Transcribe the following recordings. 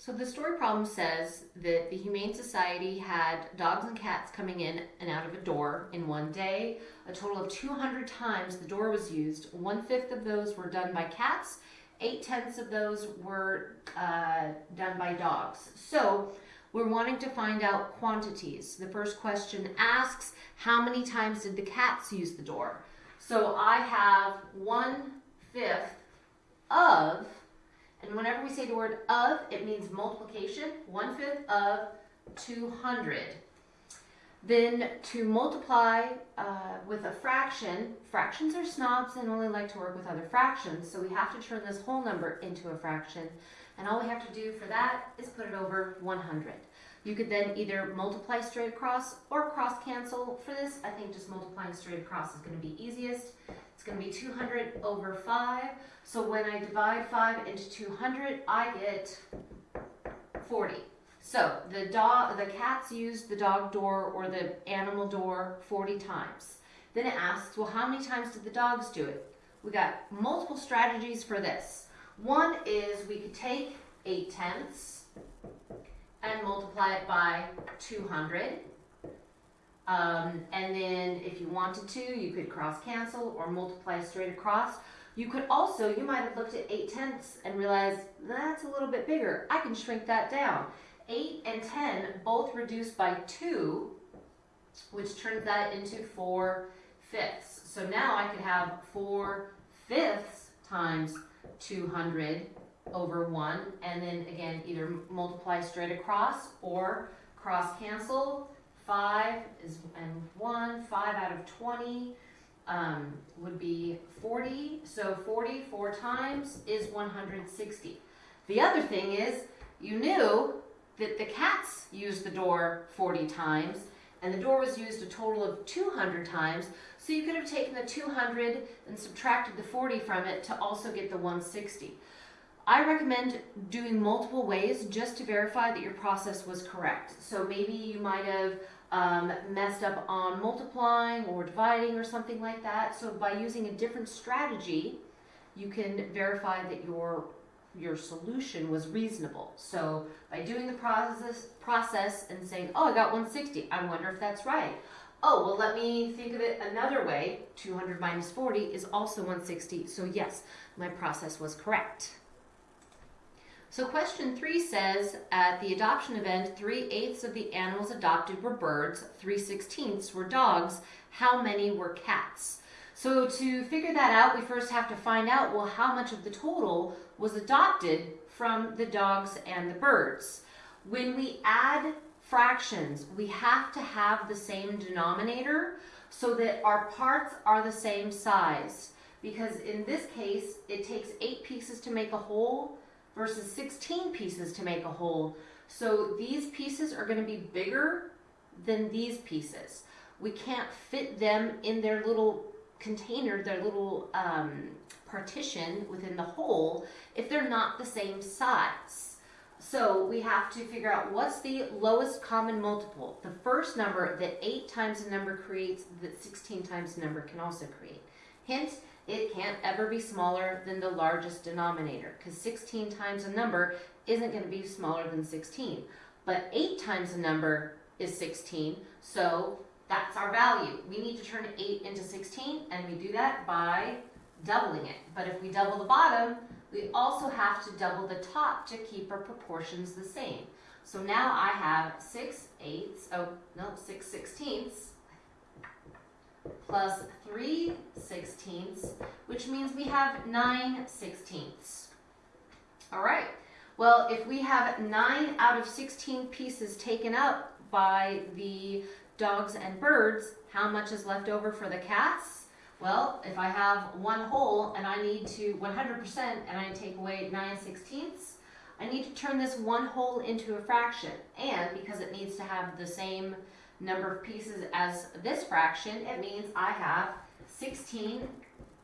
So the story problem says that the Humane Society had dogs and cats coming in and out of a door in one day. A total of 200 times the door was used. One fifth of those were done by cats. Eight tenths of those were uh, done by dogs. So we're wanting to find out quantities. The first question asks, how many times did the cats use the door? So I have one fifth of and whenever we say the word of, it means multiplication, one fifth of 200. Then to multiply uh, with a fraction, fractions are snobs and only like to work with other fractions, so we have to turn this whole number into a fraction. And all we have to do for that is put it over 100. You could then either multiply straight across or cross cancel. For this, I think just multiplying straight across is going to be easiest. Going to be 200 over 5. So when I divide 5 into 200, I get 40. So the dog, the cats used the dog door or the animal door 40 times. Then it asks, well, how many times did the dogs do it? We got multiple strategies for this. One is we could take 8 tenths and multiply it by 200. Um, and then if you wanted to, you could cross cancel or multiply straight across. You could also, you might have looked at 8 tenths and realized that's a little bit bigger. I can shrink that down. 8 and 10 both reduce by 2, which turns that into 4 fifths. So now I could have 4 fifths times 200 over 1, and then again, either multiply straight across or cross cancel. 5 is and 1, 5 out of 20 um, would be 40. So 40 four times is 160. The other thing is, you knew that the cats used the door 40 times, and the door was used a total of 200 times, so you could have taken the 200 and subtracted the 40 from it to also get the 160. I recommend doing multiple ways just to verify that your process was correct. So maybe you might have um, messed up on multiplying or dividing or something like that. So by using a different strategy, you can verify that your your solution was reasonable. So by doing the process process and saying, oh, I got 160, I wonder if that's right. Oh, well, let me think of it another way. 200 minus 40 is also 160. So yes, my process was correct. So question three says, at the adoption event, three-eighths of the animals adopted were birds, three-sixteenths were dogs. How many were cats? So to figure that out, we first have to find out, well, how much of the total was adopted from the dogs and the birds. When we add fractions, we have to have the same denominator so that our parts are the same size. Because in this case, it takes eight pieces to make a whole, versus 16 pieces to make a whole. So these pieces are going to be bigger than these pieces. We can't fit them in their little container, their little um, partition within the whole if they're not the same size. So we have to figure out what's the lowest common multiple. The first number that 8 times a number creates that 16 times a number can also create. Hint, it can't ever be smaller than the largest denominator because 16 times a number isn't going to be smaller than 16. But 8 times a number is 16, so that's our value. We need to turn 8 into 16, and we do that by doubling it. But if we double the bottom, we also have to double the top to keep our proportions the same. So now I have 6 eighths, oh, no, 6 sixteenths, plus 3 sixteenths, which means we have 9 sixteenths. All right, well, if we have 9 out of 16 pieces taken up by the dogs and birds, how much is left over for the cats? Well, if I have one whole and I need to 100% and I take away 9 sixteenths, I need to turn this one whole into a fraction. And because it needs to have the same number of pieces as this fraction, it means I have 16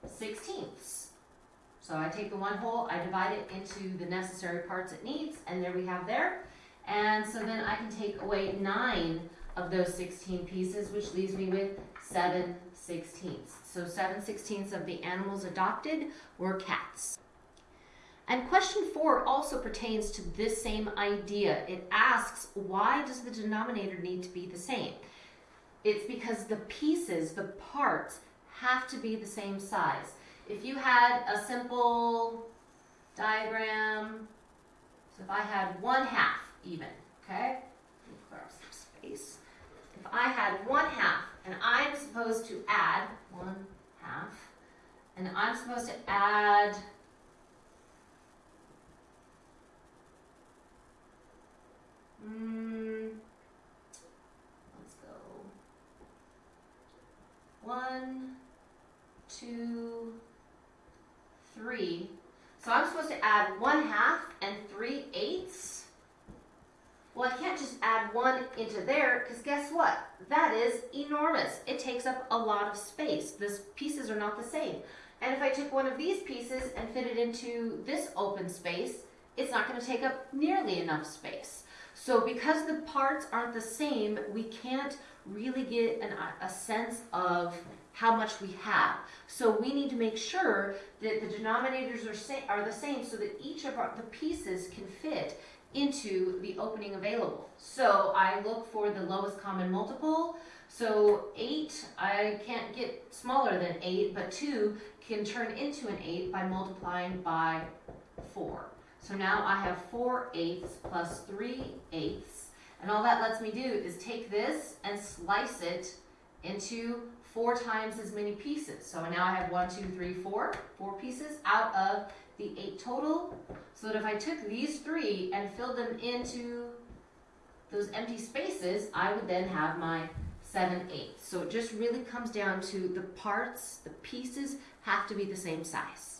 sixteenths. So I take the one whole, I divide it into the necessary parts it needs, and there we have there. And so then I can take away 9 of those 16 pieces, which leaves me with 7 sixteenths. So 7 sixteenths of the animals adopted were cats. And question four also pertains to this same idea. It asks, why does the denominator need to be the same? It's because the pieces, the parts, have to be the same size. If you had a simple diagram, so if I had one half even, okay? Clear up some space. If I had one half and I'm supposed to add one half, and I'm supposed to add 3. So I'm supposed to add 1 half and 3 eighths. Well, I can't just add 1 into there because guess what? That is enormous. It takes up a lot of space. These pieces are not the same. And if I took one of these pieces and fit it into this open space, it's not going to take up nearly enough space. So because the parts aren't the same, we can't really get an, a sense of how much we have. So we need to make sure that the denominators are, sa- are the same so that each of our, the pieces can fit into the opening available. So I look for the lowest common multiple. So 8, I can't get smaller than 8, but 2 can turn into an 8 by multiplying by 4. So now I have 4 eighths plus 3 eighths. And all that lets me do is take this and slice it into four times as many pieces. So now I have one, two, three, four, four pieces out of the eight total. So that if I took these three and filled them into those empty spaces, I would then have my seven eighths. So it just really comes down to the parts, the pieces have to be the same size.